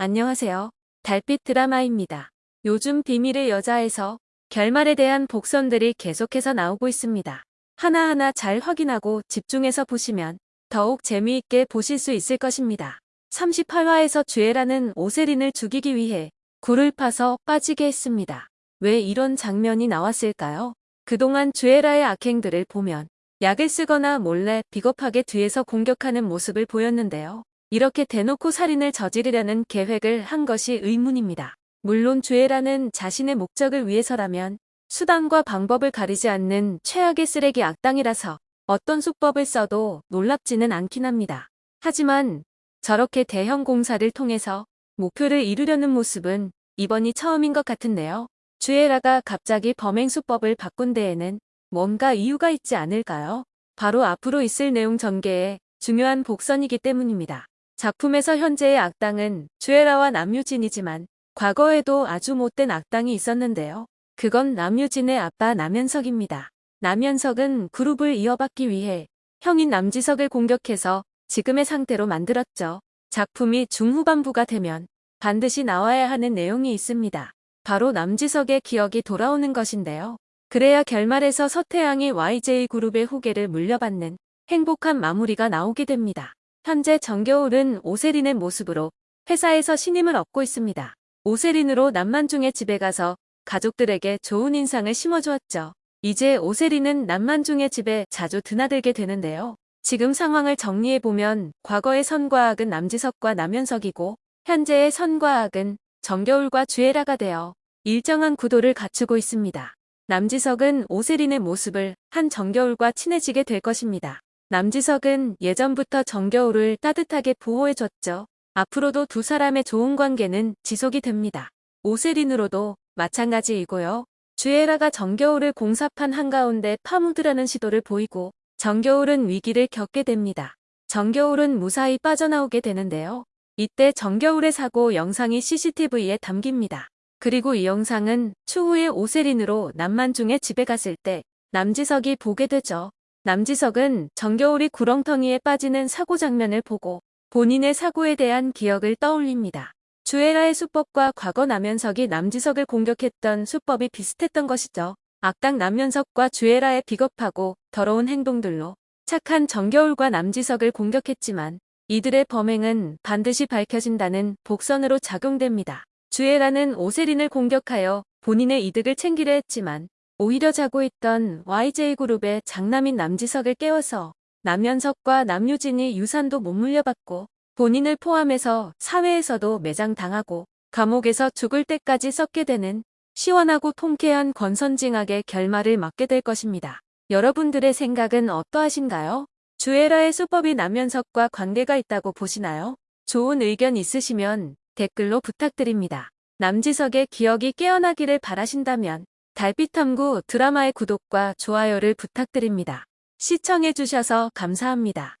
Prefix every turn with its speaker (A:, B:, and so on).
A: 안녕하세요. 달빛 드라마입니다. 요즘 비밀의 여자에서 결말에 대한 복선들이 계속해서 나오고 있습니다. 하나하나 잘 확인하고 집중해서 보시면 더욱 재미있게 보실 수 있을 것입니다. 38화에서 주애라는 오세린을 죽이기 위해 굴을 파서 빠지게 했습니다. 왜 이런 장면이 나왔을까요? 그동안 주애라의 악행들을 보면 약을 쓰거나 몰래 비겁하게 뒤에서 공격하는 모습을 보였는데요. 이렇게 대놓고 살인을 저지르려는 계획을 한 것이 의문입니다. 물론 주애라는 자신의 목적을 위해서라면 수단과 방법을 가리지 않는 최악의 쓰레기 악당이라서 어떤 수법을 써도 놀랍지는 않긴 합니다. 하지만 저렇게 대형 공사를 통해서 목표를 이루려는 모습은 이번이 처음인 것 같은데요. 주애라가 갑자기 범행 수법을 바꾼 데에는 뭔가 이유가 있지 않을까요? 바로 앞으로 있을 내용 전개에 중요한 복선이기 때문입니다. 작품에서 현재의 악당은 주애라와 남유진이지만 과거에도 아주 못된 악당이 있었는데요. 그건 남유진의 아빠 남현석입니다. 남현석은 그룹을 이어받기 위해 형인 남지석을 공격해서 지금의 상태로 만들었죠. 작품이 중후반부가 되면 반드시 나와야 하는 내용이 있습니다. 바로 남지석의 기억이 돌아오는 것인데요. 그래야 결말에서 서태양이 YJ그룹의 후계를 물려받는 행복한 마무리가 나오게 됩니다. 현재 정겨울은 오세린의 모습으로 회사에서 신임을 얻고 있습니다. 오세린으로 남만중의 집에 가서 가족들에게 좋은 인상을 심어주었죠. 이제 오세린은 남만중의 집에 자주 드나들게 되는데요. 지금 상황을 정리해보면 과거의 선과 악은 남지석과 남현석이고 현재의 선과 악은 정겨울과 주애라가 되어 일정한 구도를 갖추고 있습니다. 남지석은 오세린의 모습을 한 정겨울과 친해지게 될 것입니다. 남지석은 예전부터 정겨울을 따뜻하게 보호해줬죠. 앞으로도 두 사람의 좋은 관계는 지속이 됩니다. 오세린으로도 마찬가지이고요. 주애라가 정겨울을 공사판 한가운데 파묻으려는 시도를 보이고 정겨울은 위기를 겪게 됩니다. 정겨울은 무사히 빠져나오게 되는데요. 이때 정겨울의 사고 영상이 CCTV에 담깁니다. 그리고 이 영상은 추후에 오세린으로 남만중의 집에 갔을 때 남지석이 보게 되죠. 남지석은 정겨울이 구렁텅이에 빠지는 사고 장면을 보고 본인의 사고에 대한 기억을 떠올립니다. 주애라의 수법과 과거 남현석이 남지석을 공격했던 수법이 비슷했던 것이죠. 악당 남현석과 주애라의 비겁하고 더러운 행동들로 착한 정겨울과 남지석을 공격했지만 이들의 범행은 반드시 밝혀진다는 복선으로 작용됩니다. 주애라는 오세린을 공격하여 본인의 이득을 챙기려 했지만 오히려 자고 있던 YJ그룹의 장남인 남지석을 깨워서 남현석과 남유진이 유산도 못 물려받고 본인을 포함해서 사회에서도 매장당하고 감옥에서 죽을 때까지 썩게 되는 시원하고 통쾌한 권선징악의 결말을 맞게 될 것입니다. 여러분들의 생각은 어떠하신가요? 주애라의 수법이 남현석과 관계가 있다고 보시나요? 좋은 의견 있으시면 댓글로 부탁드립니다. 남지석의 기억이 깨어나기를 바라신다면 달빛탐구 드라마의 구독과 좋아요를 부탁드립니다. 시청해주셔서 감사합니다.